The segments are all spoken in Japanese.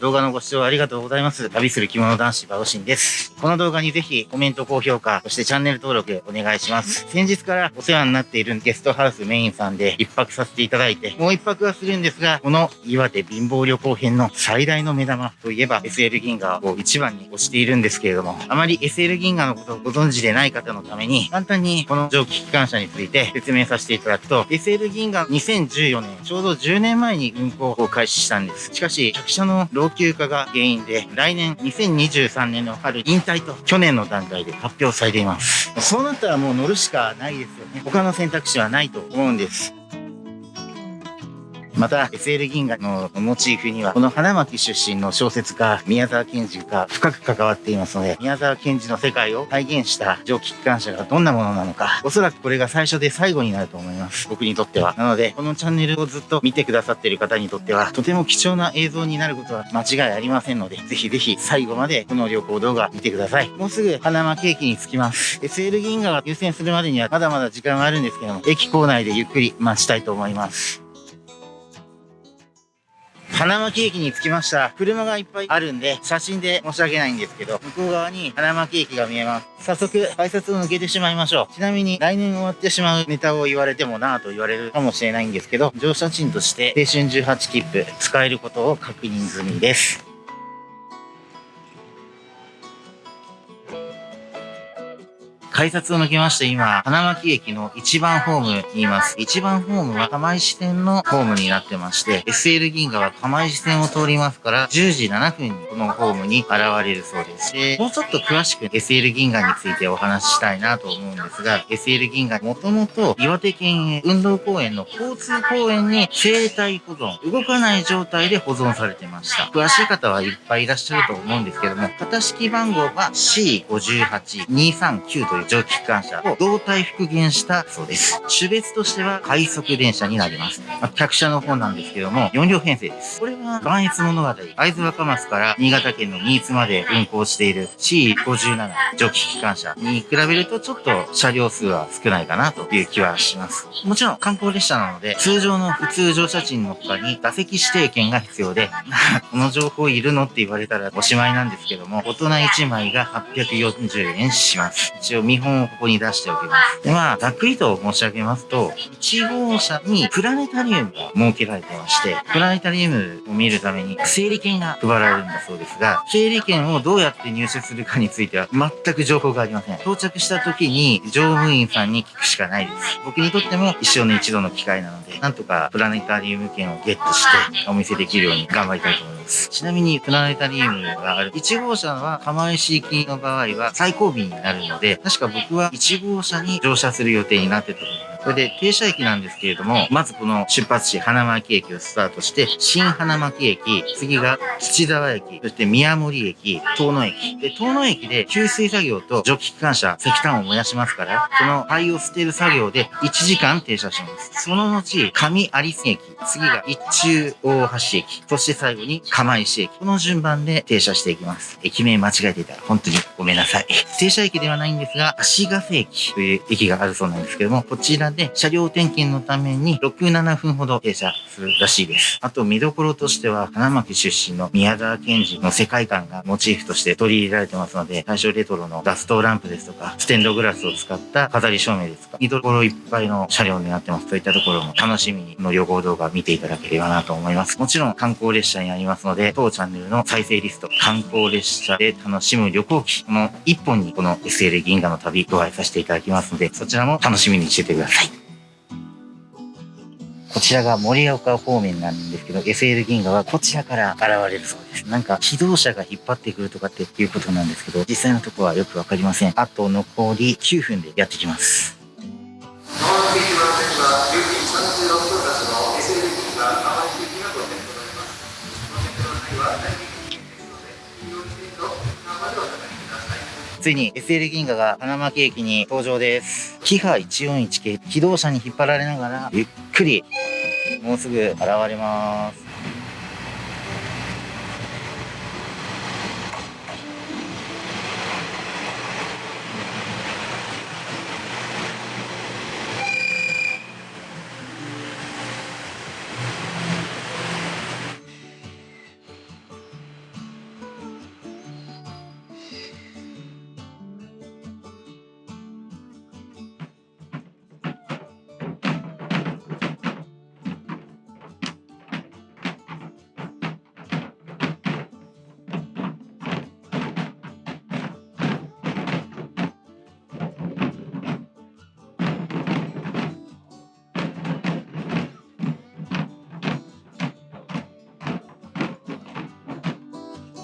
動画のご視聴ありがとうございます。旅する着物男子バオシンです。この動画にぜひコメント、高評価、そしてチャンネル登録お願いします。先日からお世話になっているゲストハウスメインさんで一泊させていただいて、もう一泊はするんですが、この岩手貧乏旅行編の最大の目玉といえば SL 銀河を一番に推しているんですけれども、あまり SL 銀河のことをご存知でない方のために、簡単にこの蒸気機関車について説明させていただくと、SL 銀河2014年、ちょうど10年前に運行を開始したんです。しかし、客車の老朽化が原因で、来年2023年の春引退と去年の段階で発表されています。そうなったらもう乗るしかないですよね。他の選択肢はないと思うんです。また SL 銀河のモチーフにはこの花巻出身の小説家宮沢賢治が深く関わっていますので宮沢賢治の世界を再現した蒸気機関車がどんなものなのかおそらくこれが最初で最後になると思います。僕にとっては。なのでこのチャンネルをずっと見てくださっている方にとってはとても貴重な映像になることは間違いありませんのでぜひぜひ最後までこの旅行動画見てください。もうすぐ花巻駅に着きます。SL 銀河が優先するまでにはまだまだ時間があるんですけども駅構内でゆっくり待ちたいと思います。花巻駅に着きました。車がいっぱいあるんで、写真で申し訳ないんですけど、向こう側に花巻駅が見えます。早速、改札を抜けてしまいましょう。ちなみに、来年終わってしまうネタを言われてもなぁと言われるかもしれないんですけど、乗車賃として青春18切符使えることを確認済みです。改札を抜けまして今、花巻駅の1番ホームにいます。1番ホームは釜石線のホームになってまして、SL 銀河は釜石線を通りますから、10時7分にこのホームに現れるそうです。で、もうちょっと詳しく SL 銀河についてお話ししたいなと思うんですが、SL 銀河もともと岩手県運動公園の交通公園に生態保存、動かない状態で保存されてました。詳しい方はいっぱいいらっしゃると思うんですけども、型式番号は C58239 といういう蒸気機関車を胴体復元したそうです。種別としては快速電車になります。まあ、客車の方なんですけども、4両編成です。これは、岩越物語、会津若松から新潟県の新津まで運行している C57 蒸気機関車に比べるとちょっと車両数は少ないかなという気はします。もちろん観光列車なので、通常の普通乗車賃の他に座席指定券が必要で、この情報いるのって言われたらおしまいなんですけども、大人1枚が840円します。一応見本をここに出しておきます。で、まあ、ざっくりと申し上げますと、1号車にプラネタリウムが設けられてまして、プラネタリウムを見るために整理券が配られるんだそうですが、整理券をどうやって入手するかについては全く情報がありません。到着した時に乗務員さんに聞くしかないです。僕にとっても一生に一度の機会なので、なんとかプラネタリウム券をゲットしてお見せできるように頑張りたいと思います。ちなみに、プラネタリウムがある1号車は釜石行きの場合は最後尾になるので、確か僕は1号車に乗車する予定になってたと思います。これで停車駅なんですけれども、まずこの出発地花巻駅をスタートして、新花巻駅、次が土沢駅、そして宮森駅、遠野駅。で、遠野駅で給水作業と蒸気機関車、石炭を燃やしますから、その灰を捨てる作業で1時間停車します。その後、上有栖駅、次が一中大橋駅、そして最後に釜石駅。この順番で停車していきます。駅名間違えていたら本当にごめんなさい。停車駅ではないんですが、足ヶ瀬駅という駅があるそうなんですけども、こちらで車両点検のために6、7分ほど停車するらしいです。あと見どころとしては、花巻出身の宮沢賢治の世界観がモチーフとして取り入れられてますので、大正レトロのガストランプですとか、ステンドグラスを使った飾り照明ですとか、見どころいっぱいの車両になってます。そういったところも楽しみに、この旅行動画見ていただければなと思います。もちろん観光列車になりますので、当チャンネルの再生リスト、観光列車で楽しむ旅行記、この一本にこの SL 銀河の旅ご愛させていただきますので、そちらも楽しみにしててください。こちらが盛岡方面なんですけど、SL 銀河はこちらから現れるそうです。なんか、機動車が引っ張ってくるとかっていうことなんですけど、実際のとこはよくわかりません。あと残り9分でやってきます。ついに SL 銀河が花巻駅に登場です。キハ141系、機動車に引っ張られながら、ゆっくり、もうすぐ現れます。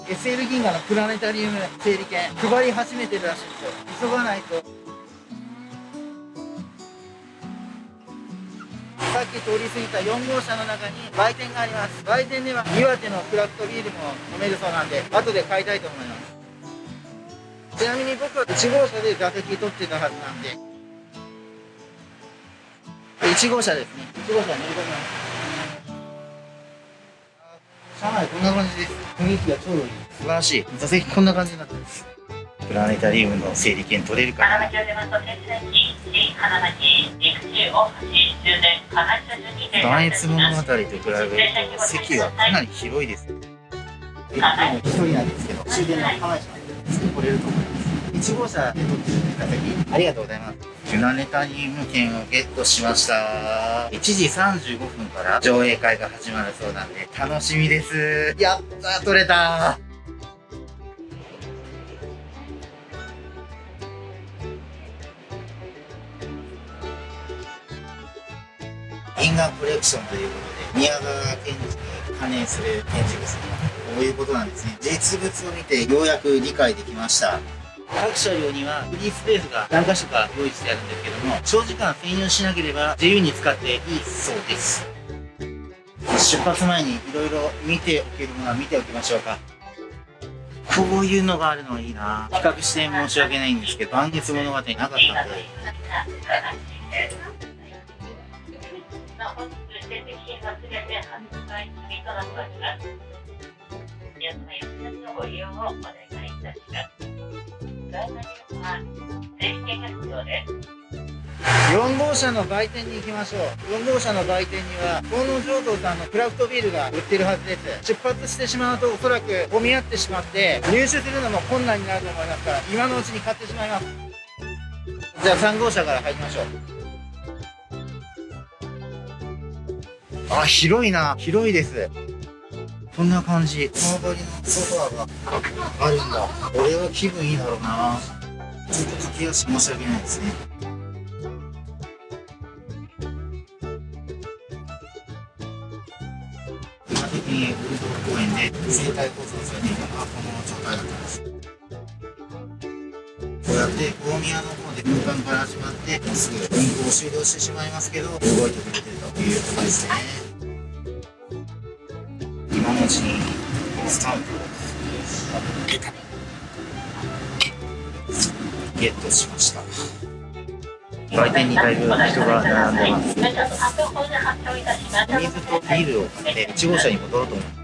SL 銀河のプラネタリウム整理券配り始めてるらしいですよ。急がないと。さっき通り過ぎた4号車の中に売店があります。売店では岩手のクラフトビールも飲めるそうなんで後で買いたいと思います。ちなみに僕は1号車で座席取ってたはずなんで。1号車ですね1号車乗り込みます車内こんな感じです雰囲気がちょうどいい素晴らしい座席こんな感じになってますプラネタリウムの整理券取れるかな断越物語と比べると席はかなり広いです一人なんですけど終電の構えちゃうんで来れると思います1号車で取ってる座席ありがとうございますプラネタリウム券をゲットしました。1時35分から上映会が始まるそうなんで楽しみです。やった取れた銀河コレクションということで宮川賢治に関連する展示ですね。こういうことなんですね。実物を見てようやく理解できました。各車両にはフリースペースが何箇所か用意してあるんですけども長時間占有しなければ自由に使っていいそうです。出発前にいろいろ見ておけるものは見ておきましょうか。こういうのがあるのはいいな。比較して申し訳ないんですけど満月物語なかったんで。ご利用をお願いいたします。4号車の売店に行きましょう。4号車の売店には河野醸造さんのクラフトビールが売ってるはずです。出発してしまうとおそらく混み合ってしまって入手するのも困難になると思いますから今のうちに買ってしまいます。じゃあ3号車から入りましょう。あ広いな。広いです。こんな感じ。川張りのソファーがあるんだ。これは気分いいだろうな。ちょっと駆け足申し訳ないですね。今的にウルド公園で生態構造されていたのはこの状態だったんです。こうやって大宮の方で空間から始まってもうすぐ運行終了してしまいますけど動いてくれてるということですね。文字にスタンプをゲットしました売店にだいぶ人が並んでます水とビールを買って1号車に戻ろうと思います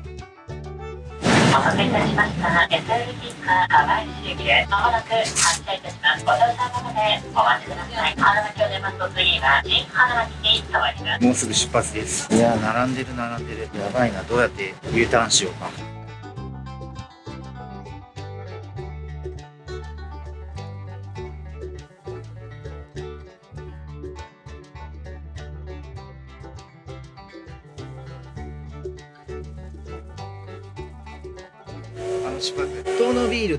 お待たせいたしました。SL 銀河川市駅でまもなく発車いたします。もうすぐ出発です。いや並んでる並んでる。やばいな。どうやって U ターンしようか。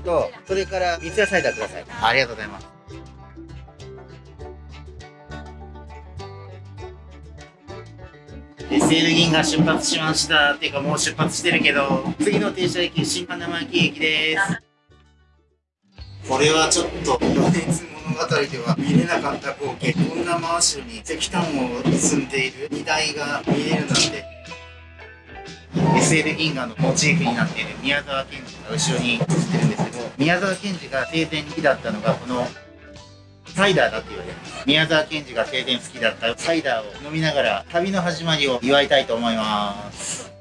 と、それから三ツ矢サイダーください。ありがとうございます。SL 銀が出発しましたっていうかもう出発してるけど次の停車駅新花巻駅ですこれはちょっと余熱物語では見れなかった光景こんな真後ろに石炭を積んでいる荷台が見れるなんて SL 銀河のモチーフになっている宮沢賢治が後ろに映ってるんですけど宮沢賢治が生前好きだったのがこのサイダーだって言われる宮沢賢治が生前好きだったサイダーを飲みながら旅の始まりを祝いたいと思います。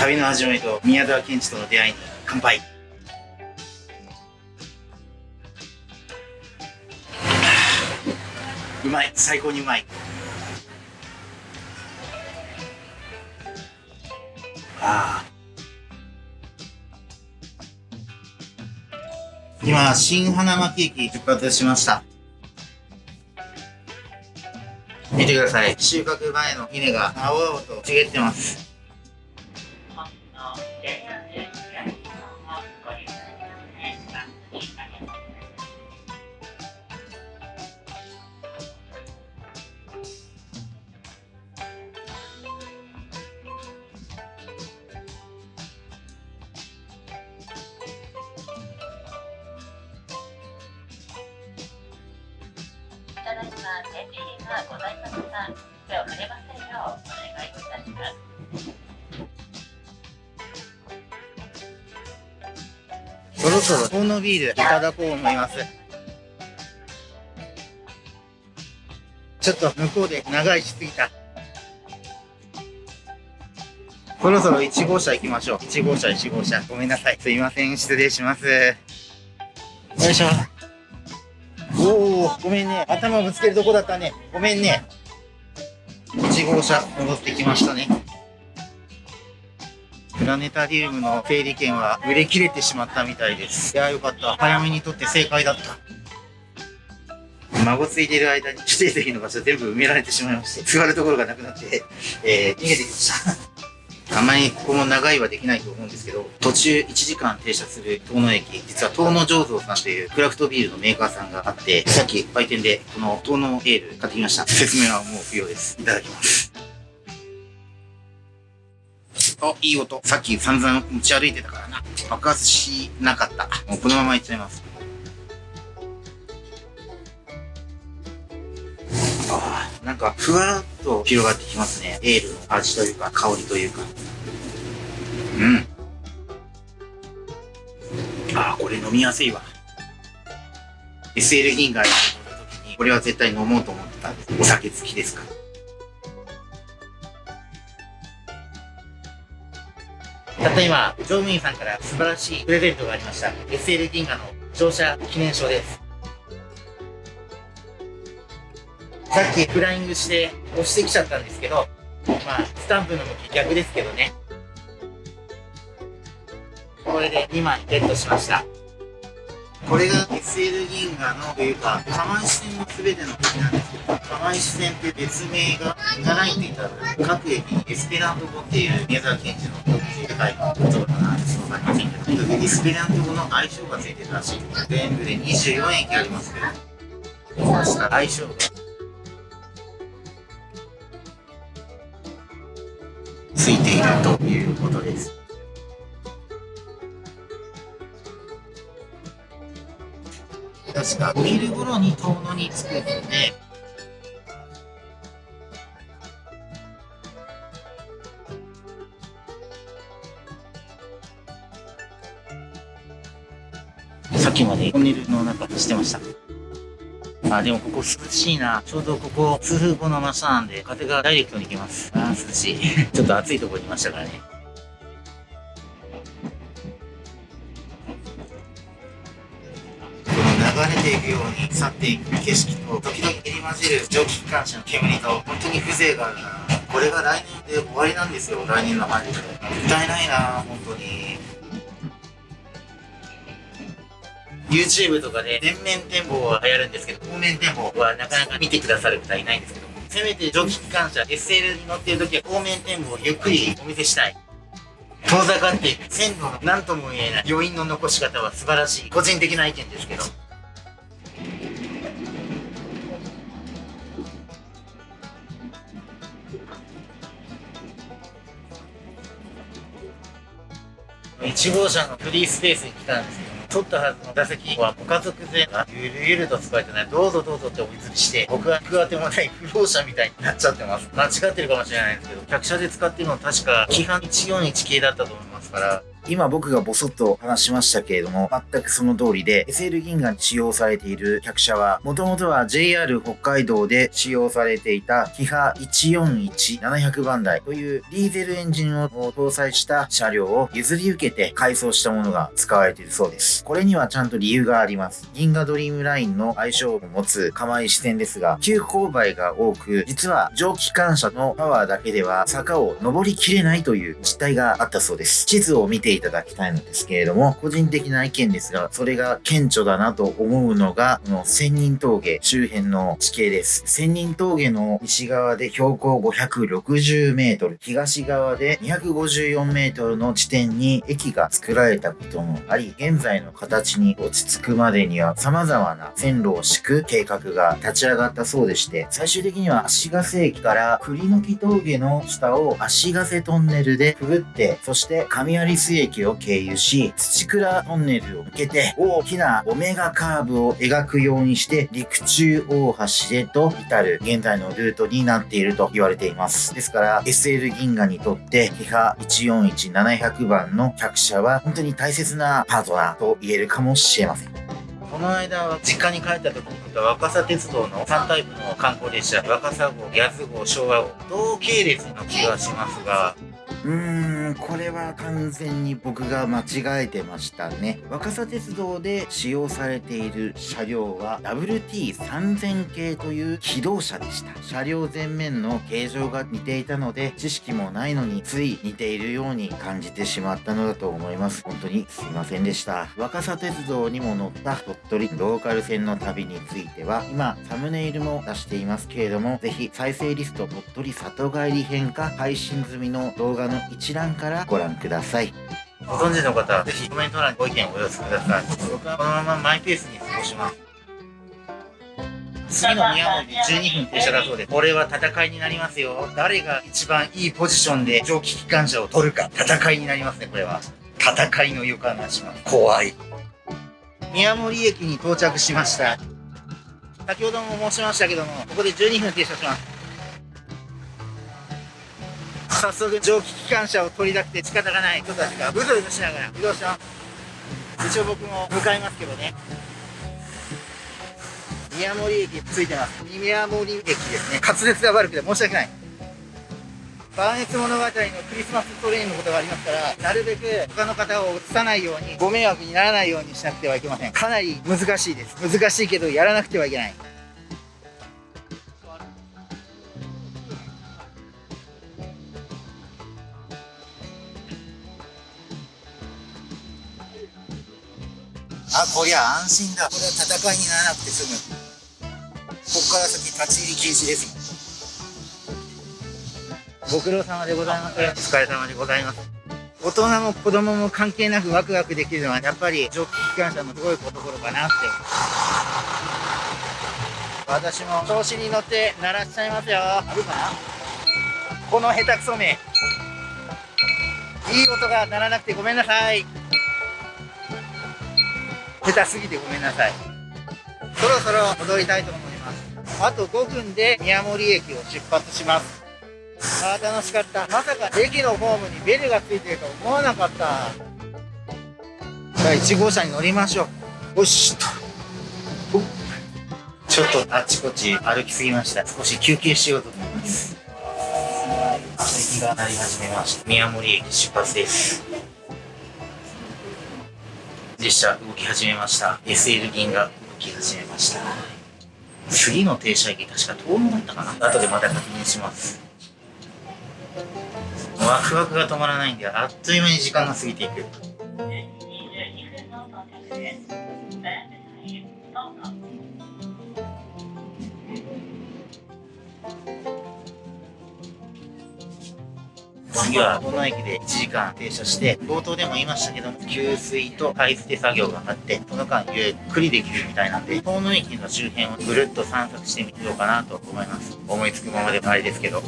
旅の始まりと宮沢賢治との出会いに乾杯。うまい。最高にうまい。あ今、新花巻駅出発しました。見てください。収穫前の稲が青々と茂ってます。だいま展示品がございますが、手を触れませんようお願いいたします。そろそろ、このビールいただこう思います。ちょっと向こうで長いしすぎた。そろそろ1号車行きましょう。1号車、1号車。ごめんなさい。すいません。失礼します。よいしょ。おお、ごめんね。頭ぶつけるとこだったね。ごめんね。1号車、戻ってきましたね。プラネタリウムの整理券は売れ切れてしまったみたいです。いやーよかった。早めに取って正解だった。孫ついてる間に指定席の場所全部埋められてしまいまして、座るところがなくなって、えー、逃げてきました。あまりここも長いはできないと思うんですけど、途中1時間停車する遠野駅、実は遠野醸造さんというクラフトビールのメーカーさんがあって、さっき売店でこの遠野エール買ってきました。説明はもう不要です。いただきます。あ、いい音。さっき散々持ち歩いてたからな。爆発しなかった。もうこのままいっちゃいます。ああ、なんかふわっと広がってきますね。エールの味というか香りというか。うん。ああ、これ飲みやすいわ。SL 銀河に乗った時に、これは絶対飲もうと思ってたんです。お酒好きですか？たった今、乗務員さんから素晴らしいプレゼントがありました。SL 銀河の乗車記念証です。さっきフライングして押してきちゃったんですけど、まあ、スタンプの向き逆ですけどね。これで2枚ゲットしました。これが SL 銀河のというか、釜石線の全ての時なんですけど、釜石線って別名が長いって言ったら、各駅にエスペラント語っていう宮沢賢治の世界の言葉かな、その場についてとにかくエスペラント語の相性がついてるらしい。全部で24駅ありますけど、こうした相性がいているということです。確かお昼頃に遠野に着くので、さっきまでトンネルの中走ってました。あ、でもここ涼しいな。ちょうどここ、数分後の真下なんで、風がダイレクトに来ます。あー涼しい。ちょっと暑いところにいましたからね。この流れていくように去っていく景色と、時々入り混じる蒸気機関車の煙と、本当に風情があるな。これが来年で終わりなんですよ、来年の春で。もったいないな、本当に。YouTube とかで全面展望は流行るんですけど、後面展望はなかなか見てくださる方いないんですけども、せめて蒸気機関車 SL に乗っている時は後面展望をゆっくりお見せしたい。遠ざかっていく線路の何とも言えない余韻の残し方は素晴らしい。個人的な意見ですけど。1号車のフリースペースに来たんですけど、取ったはずの打席はご家族全員がゆるゆると使えてね、どうぞどうぞってお譲りして、僕は食わてもない不老者みたいになっちゃってます。間違ってるかもしれないんですけど、客車で使ってるのは確か規範141系だったと思いますから、今僕がボソッと話しましたけれども、全くその通りで、SL 銀河に使用されている客車は、もともとは JR 北海道で使用されていたキハ141-700番台というディーゼルエンジンを搭載した車両を譲り受けて改装したものが使われているそうです。これにはちゃんと理由があります。銀河ドリームラインの相性を持つ釜石線ですが、急勾配が多く、実は蒸気機関車のパワーだけでは坂を登りきれないという実態があったそうです。地図を見ていただきたいのですけれども、個人的な意見ですが、それが顕著だなと思うのが、この千人峠周辺の地形です。千人峠の西側で標高560メートル、東側で254メートルの地点に駅が作られたこともあり、現在の形に落ち着くまでには様々な線路を敷く計画が立ち上がったそうでして、最終的には足ヶ瀬駅から栗の木峠の下を足ヶ瀬トンネルでくぐって、そして上有須森駅を経由し、土倉トンネルを抜けて、大きなオメガカーブを描くようにして、陸中大橋へと至る現在のルートになっていると言われています。ですから、SL 銀河にとって、キハ141700番の客車は本当に大切なパートナーと言えるかもしれません。この間、実家に帰った時に見た若狭鉄道の3タイプの観光列車、若狭号、八津号、昭和号、同系列の気がしますが、うーん、これは完全に僕が間違えてましたね。若狭鉄道で使用されている車両は WT3000 系という機動車でした。車両前面の形状が似ていたので、知識もないのについ似ているように感じてしまったのだと思います。本当にすいませんでした。若狭鉄道にも乗った鳥取ローカル線の旅については、今サムネイルも出していますけれども、ぜひ再生リスト鳥取里帰り編か配信済みの動画の一覧からご覧ください。ご存知の方はぜひコメント欄にご意見をお寄せください。僕はこのままマイペースに過ごします。次の宮森で12分停車だそうで、これは戦いになりますよ。誰が一番いいポジションで蒸気機関車を取るか、戦いになりますね、これは。戦いの予感がします。怖い。宮森駅に到着しました。先ほども申しましたけども、ここで12分停車します。早速蒸気機関車を取り出して仕方がない人たちがブズブズしながら移動します。一応僕も向かいますけどね。宮森駅ついてます。宮森駅ですね。滑舌が悪くて申し訳ない。万越物語のクリスマストレインのことがありますからなるべく他の方を映さないようにご迷惑にならないようにしなくてはいけません。かなり難しいです。難しいけどやらなくてはいけないあ、こりゃ安心だ。これは戦いにならなくて済む。ここから先立ち入り禁止ですご苦労様でございます。お疲れ様でございます。大人も子供も関係なくワクワクできるのはやっぱり蒸気機関車のすごいところかなって私も調子に乗って鳴らしちゃいますよあるかな？この下手くそめいい音が鳴らなくてごめんなさい下手すぎてごめんなさい。そろそろ戻りたいと思います。あと5分で宮森駅を出発します。あー楽しかった。まさか駅のホームにベルがついてると思わなかった。さあ1号車に乗りましょう。よしとちょっとあちこち歩きすぎました。少し休憩しようと思います。席が鳴り始めました。宮森駅出発です。列車動き始めました。SL 銀が動き始めました。次の停車駅確か遠野だったかな？後でまた確認します。ワクワクが止まらないんであっという間に時間が過ぎていく。次はこの駅で1時間停車して冒頭でも言いましたけども給水と買い付け作業があってその間ゆっくりできるみたいなんで遠野駅の周辺をぐるっと散策してみようかなと思います思いつくままであれですけど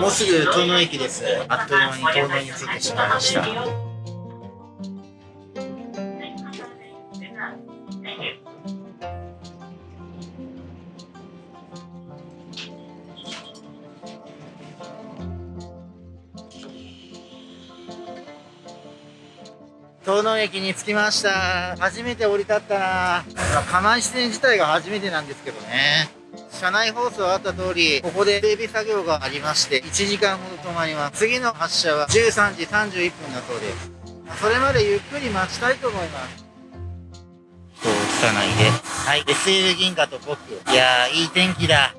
もうすぐ遠野駅です。あっという間に遠野に着いてしまいました。駅に着きました。初めて降り立ったな。釜石線自体が初めてなんですけどね。車内放送あった通りここで整備作業がありまして1時間ほど止まります。次の発車は13時31分だそうです。それまでゆっくり待ちたいと思います。人を映さない。ではい SL 銀河と僕。いやーいい天気だ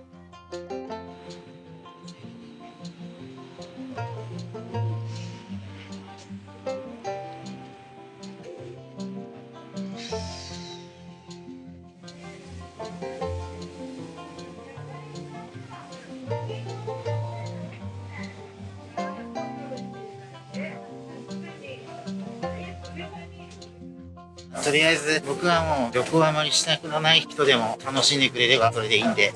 りあえず僕はもう旅行あまりしたくない人でも楽しんでくれればそれでいいんで。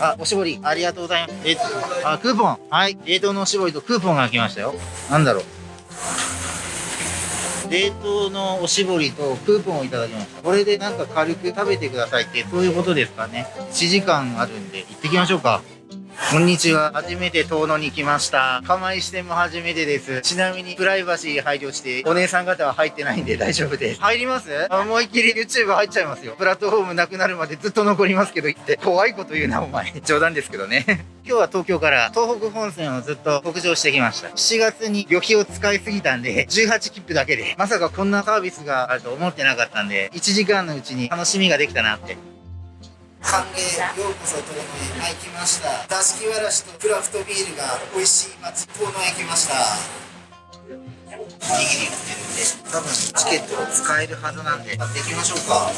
あ、おしぼりありがとうございます。えっと、あ、クーポン。はい。冷凍のおしぼりとクーポンが来ましたよ。なんだろう。冷凍のおしぼりとクーポンをいただきました。これでなんか軽く食べてくださいって、そういうことですかね。1時間あるんで、行ってきましょうか。こんにちは。初めて遠野に来ました。釜石店も初めてです。ちなみにプライバシー配慮して、お姉さん方は入ってないんで大丈夫です。入ります？あ思いっきり YouTube 入っちゃいますよ。プラットフォームなくなるまでずっと残りますけど言って。怖いこと言うな、お前。冗談ですけどね。今日は東京から東北本線をずっと北上してきました。7月に旅費を使いすぎたんで、18切符だけで、まさかこんなサービスがあると思ってなかったんで、1時間のうちに楽しみができたなって。歓迎ようこそ遠野へはい来ました。座敷わらしとクラフトビールが美味しい町遠野へ来ました。おにぎり売ってるんで多分チケットを使えるはずなんで。買っていきましょうか。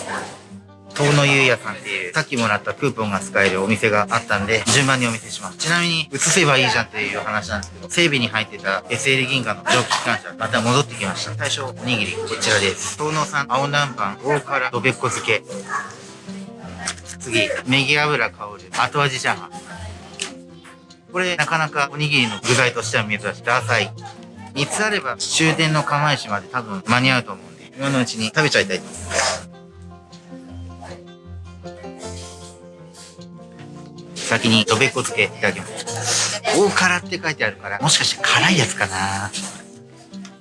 遠野ゆうやさんっていうさっきもらったクーポンが使えるお店があったんで順番にお見せします。ちなみに移せばいいじゃんっていう話なんですけど整備に入ってた SL 銀河の蒸気機関車また戻ってきました。最初おにぎりこちらです。遠野産青南蛮大辛どべっこ漬け次、ネギ油香る後味チャーハン。これ、なかなかおにぎりの具材としては珍しい。ダサイ。3つあれば終電の釜石まで多分間に合うと思うんで、今のうちに食べちゃいたいと思います。先にどべっこ漬けいただきます。大辛って書いてあるから、もしかして辛いやつかな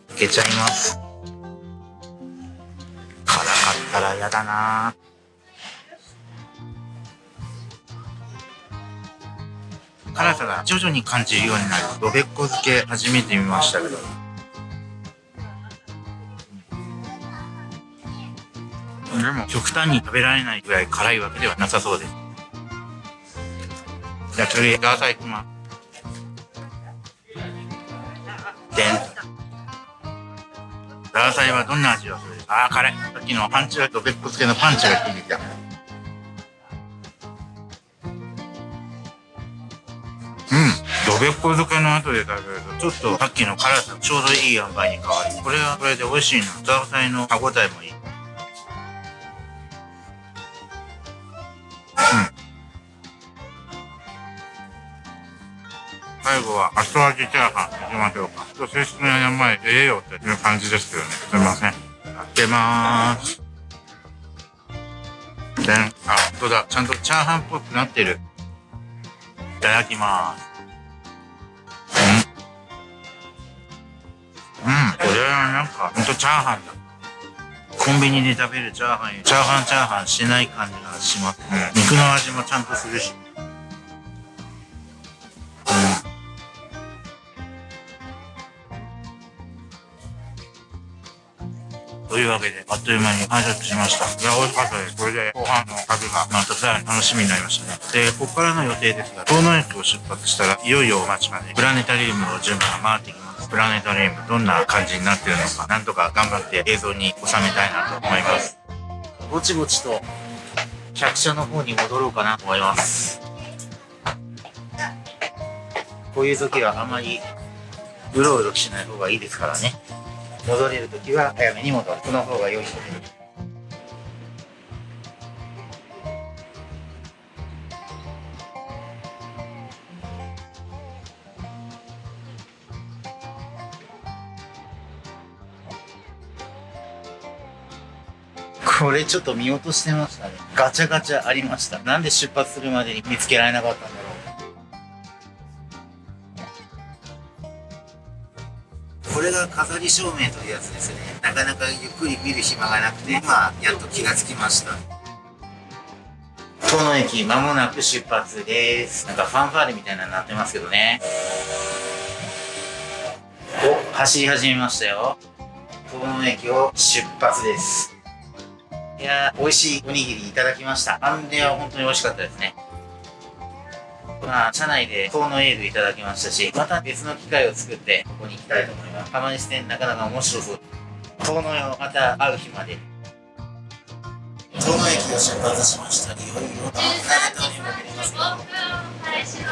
開けちゃいます。辛かったら嫌だな辛さが徐々に感じるようになる。どべっこ漬け初めて見ましたけど。でも極端に食べられないぐらい辛いわけではなさそうです。じゃあ次、ガーサイきます。でん。ガーサイはどんな味がする？あー辛い。さっきのパンチがどべっこ漬けのパンチが効いてきた。どべっこ漬けの後で食べると、ちょっとさっきの辛さ、ちょうどいい塩梅に変わり、これはこれで美味しいな。ザーサイの歯応えもいい。うん。最後は後味チャーハンいきましょうか。ちょっと正式な名前、ええよっていう感じですけどね。すいません。開けまーす。でん。あ、本当だ。ちゃん。とチャーハンっぽくなってる。いただきます。なんか、ほんとチャーハンだ。コンビニで食べるチャーハンよりチャーハンチャーハンしない感じがします。うん。肉の味もちゃんとするし。うん。というわけで、あっという間に完食しました。いや、美味しかったです。これで後半の旅がまたさらに楽しみになりましたね。で、ここからの予定ですが、遠野駅を出発したら、いよいよお待ちまで、プラネタリウムの順番が回ってきます。プラネタリウム、どんな感じになってるのか、なんとか頑張って映像に収めたいなと思います。ぼちぼちと、客車の方に戻ろうかなと思います。こういう時はあまり、うろうろしない方がいいですからね。戻れる時は早めに戻る。その方が良いので。れちょっと見落としてましたね。ガチャガチャありました。なんで出発するまでに見つけられなかったんだろう。これが飾り照明というやつですね。なかなかゆっくり見る暇がなくて、今、やっと気がつきました。遠野駅間もなく出発です。なんかファンファーレみたいなのになってますけどね。お、走り始めましたよ。遠野駅を出発です。いやー、美味しいおにぎりいただきました。あんでは本当に美味しかったですね。まあ、車内で遠野エールいただきましたし、また別の機会を作って、ここに行きたいと思います。釜西店なかなか面白そう。遠野よ、また会う日まで。遠野駅を出発しました。いよいよ、プラネタリウムに向かいますよ。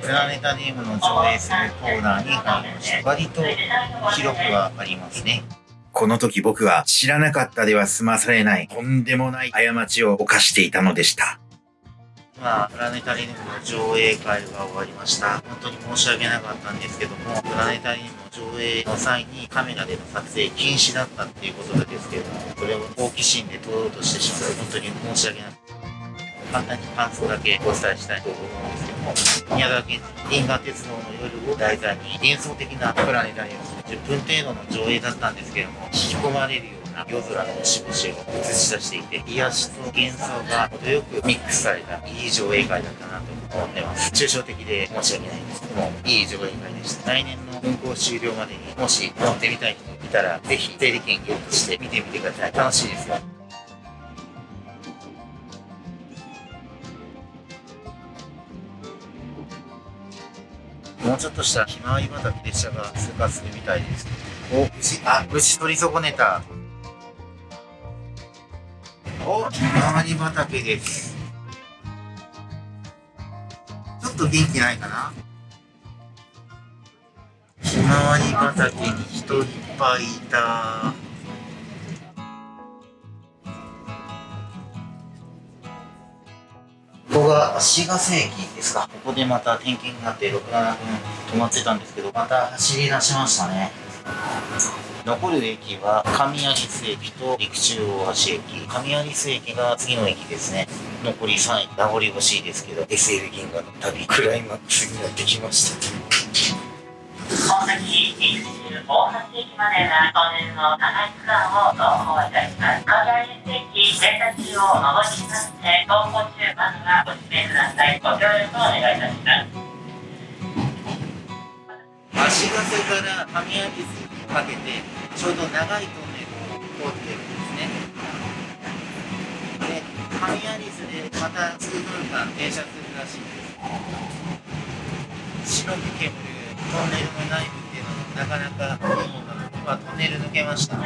プラネタリウムの上映するコーナーに入りました。割と広くはありますね。この時僕は知らなかったでは済まされないとんでもない過ちを犯していたのでした。今、プラネタリウムの上映会が終わりました。本当に申し訳なかったんですけども、プラネタリウムの上映の際にカメラでの撮影禁止だったっていうことなんですけども、それを好奇心で撮ろうとしてしまって、本当に申し訳なく簡単に感想だけお伝えしたいと思うんですけども、宮沢賢治、銀河鉄道の夜を題材に幻想的なプラネタリウム、10分程度の上映だったんですけども、引き込まれるような夜空の星々を映し出していて、癒しと幻想が程よくミックスされたいい上映会だったなと思ってます。抽象的で申し訳ないんですけども、いい上映会でした。来年の運行終了までにもし乗ってみたい人いたら、ぜひ整理券ゲットして見てみてください。楽しいですよ。もうちょっとしたひまわり畑列車が通過するみたいです。お、牛、あ、牛取り損ねた。お、ひまわり畑です。ちょっと元気ないかな？ひまわり畑に人いっぱいいた。ここが足ヶ瀬駅ですか。ここでまた点検があって6、7分止まってたんですけど、また走り出しましたね。残る駅は上有栖駅と陸中大橋駅。上有栖駅が次の駅ですね。残り3駅。名残惜しいですけど、SL 銀河の旅、クライマックスになってきました。大崎陸中大橋駅までがトンネルの長い区間を走行いたします。上有駅電車中を上りまして、走行中まずはご指名ください。ご協力をお願いいたします。足ヶ瀬から上有栖にかけてちょうど長いトンネルを通ってるんですねで上有栖でまた数分間停車するらしいです白く煙るトンネルの内部っていうのもなかなかいいものなので、まあ、トンネル抜けました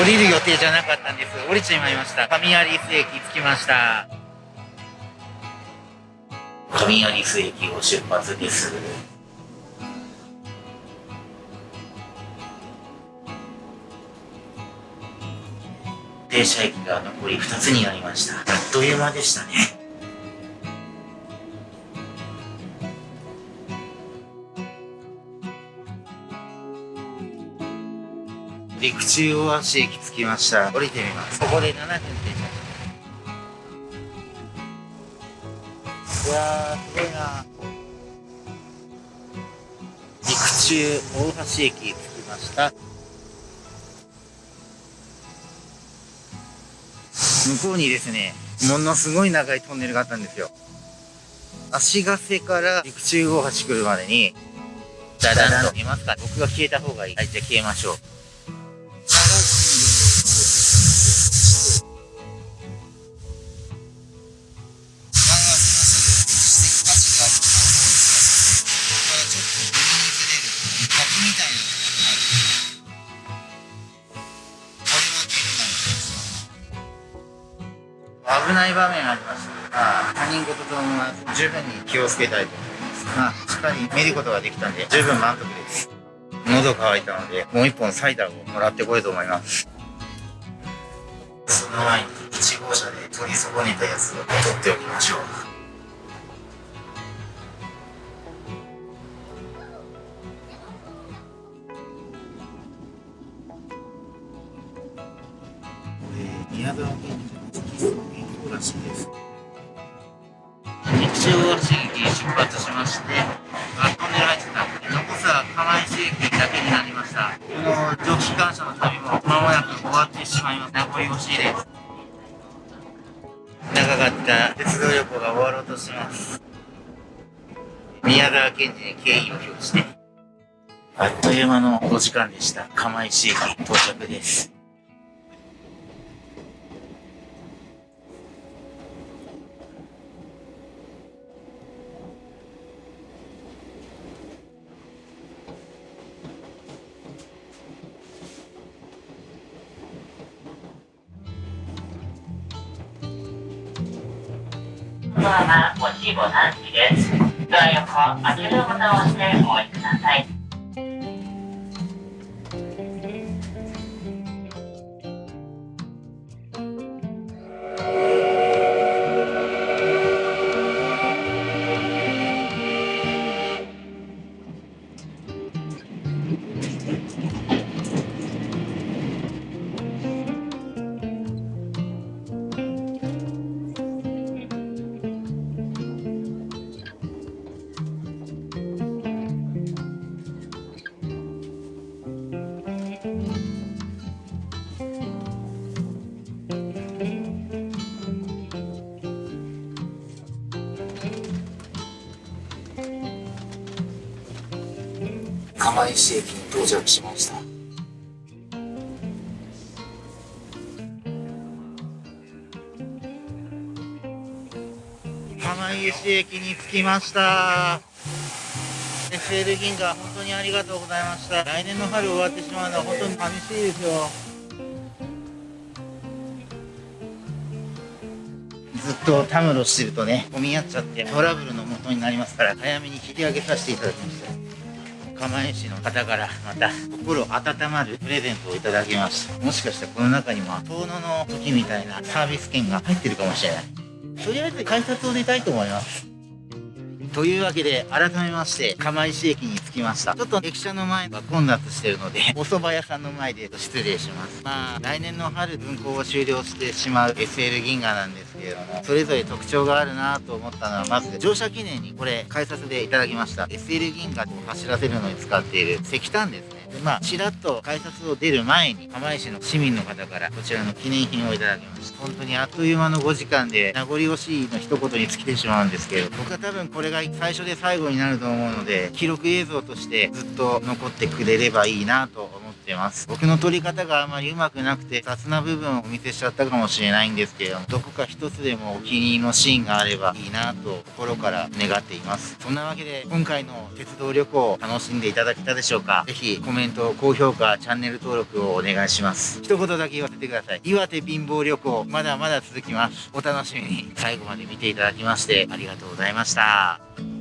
降りる予定じゃなかったんです。降りちまいました。上有栖駅着きました。上有栖駅を出発です。停車駅が残り2つになりました。あっという間でしたね。陸中大橋駅着きました。降りてみます。ここで7分停車いやーすごいな。陸中大橋駅着きました。向こうにですねものすごい長いトンネルがあったんですよ。足ヶ瀬から陸中大橋来るまでにダダンと見えますか？僕が消えた方がいい。はいじゃあ消えましょう。気をつけたいと思います。まあ、しっかり見ることができたんで、十分満足です。喉乾いたので、もう一本サイダーをもらってこようと思います。その前に、1号車で取り損ねたやつを取っておきましょう。原因を表し。あっという間のお時間でした。釜石駅到着です。まあ、ごちんです。ドア横、開けるボタンを押してお降りください。釜石駅に着きました。SL 銀河本当にありがとうございました。来年の春終わってしまうのは本当に寂しいですよ。ずっとたむろしてるとね混み合っちゃってトラブルの元になりますから早めに引き上げさせていただきました。釜石の方からまた心温まるプレゼントをいただきました。もしかしたらこの中にも遠野の時みたいなサービス券が入ってるかもしれない。とりあえず改札を出たいと思います。というわけで改めまして釜石駅に着きました。ちょっと駅舎の前が混雑してるのでお蕎麦屋さんの前で失礼します。まあ来年の春運行を終了してしまう SL 銀河なんですけれどもそれぞれ特徴があるなと思ったのはまず乗車記念にこれ改札でいただきました。SL 銀河を走らせるのに使っている石炭ですね。まあちらっと改札を出る前に釜石の市民の方からこちらの記念品をいただきました。本当にあっという間の5時間で名残惜しいの一言に尽きてしまうんですけど僕は多分これが最初で最後になると思うので記録映像としてずっと残ってくれればいいなと思います。ってます。僕の撮り方があまりうまくなくて雑な部分をお見せしちゃったかもしれないんですけれどもどこか一つでもお気に入りのシーンがあればいいなと心から願っています。そんなわけで今回の鉄道旅行を楽しんでいただけたでしょうか？ぜひコメント高評価チャンネル登録をお願いします。一言だけ言わせてください。岩手貧乏旅行まだまだ続きます。お楽しみに。最後まで見ていただきましてありがとうございました。